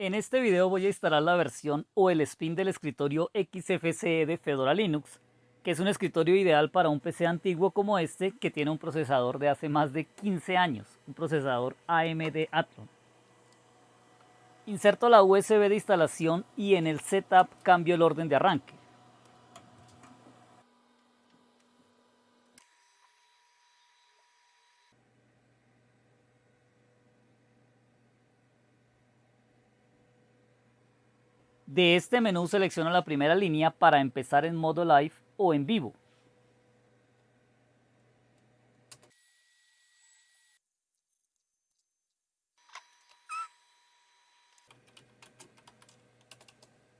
En este video voy a instalar la versión o el spin del escritorio XFCE de Fedora Linux, que es un escritorio ideal para un PC antiguo como este que tiene un procesador de hace más de 15 años, un procesador AMD Athlon. Inserto la USB de instalación y en el setup cambio el orden de arranque. De este menú selecciono la primera línea para empezar en modo live o en vivo.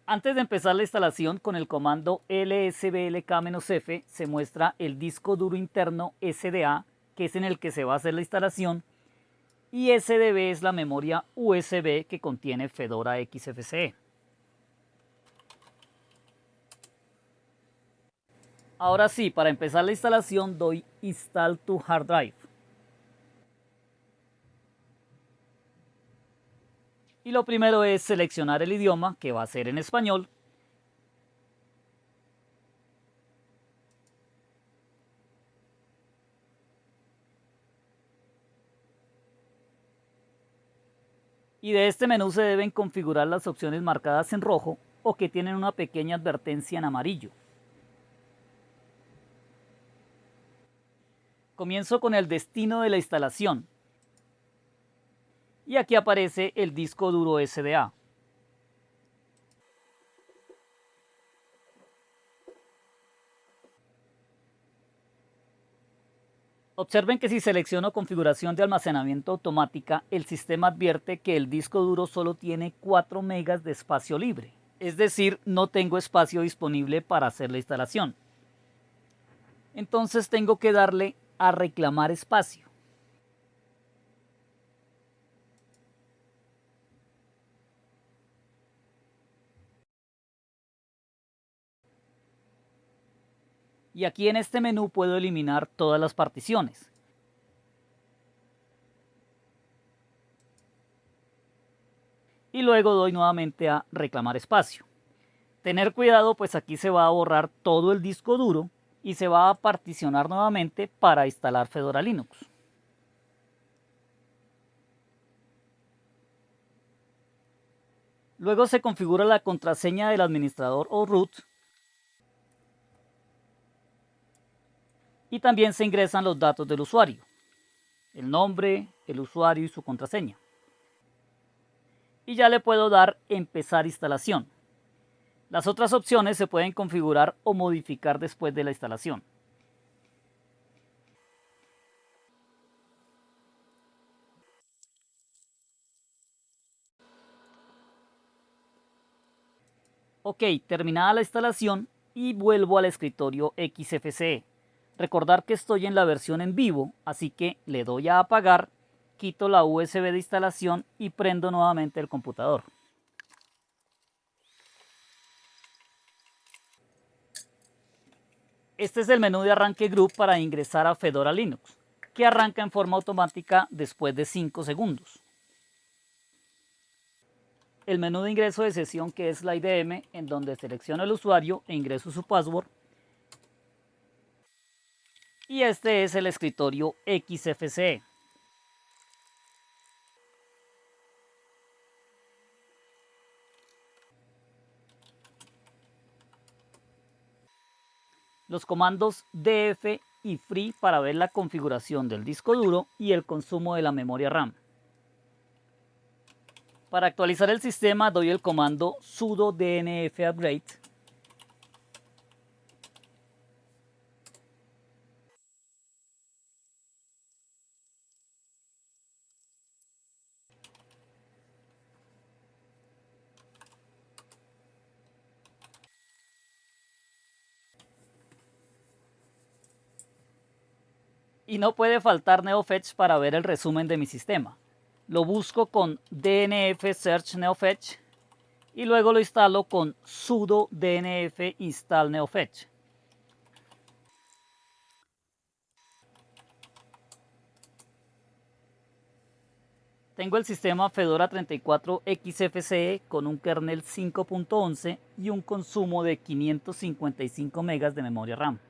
Antes de empezar la instalación con el comando lsblk-f se muestra el disco duro interno SDA que es en el que se va a hacer la instalación y SDB es la memoria USB que contiene Fedora XFCE. Ahora sí, para empezar la instalación doy Install to Hard Drive. Y lo primero es seleccionar el idioma, que va a ser en español. Y de este menú se deben configurar las opciones marcadas en rojo o que tienen una pequeña advertencia en amarillo. Comienzo con el destino de la instalación. Y aquí aparece el disco duro SDA. Observen que si selecciono configuración de almacenamiento automática, el sistema advierte que el disco duro solo tiene 4 megas de espacio libre. Es decir, no tengo espacio disponible para hacer la instalación. Entonces tengo que darle a reclamar espacio. Y aquí en este menú puedo eliminar todas las particiones. Y luego doy nuevamente a reclamar espacio. Tener cuidado pues aquí se va a borrar todo el disco duro y se va a particionar nuevamente para instalar Fedora Linux. Luego se configura la contraseña del administrador o root y también se ingresan los datos del usuario, el nombre, el usuario y su contraseña. Y ya le puedo dar empezar instalación. Las otras opciones se pueden configurar o modificar después de la instalación. Ok, terminada la instalación y vuelvo al escritorio XFCE. Recordar que estoy en la versión en vivo, así que le doy a apagar, quito la USB de instalación y prendo nuevamente el computador. Este es el menú de arranque group para ingresar a Fedora Linux, que arranca en forma automática después de 5 segundos. El menú de ingreso de sesión que es la IDM, en donde selecciono el usuario e ingreso su password. Y este es el escritorio XFCE. Los comandos df y free para ver la configuración del disco duro y el consumo de la memoria RAM. Para actualizar el sistema doy el comando sudo dnf upgrade Y no puede faltar NeoFetch para ver el resumen de mi sistema. Lo busco con dnf search neofetch y luego lo instalo con sudo dnf install neofetch. Tengo el sistema Fedora 34 XFCE con un kernel 5.11 y un consumo de 555 MB de memoria RAM.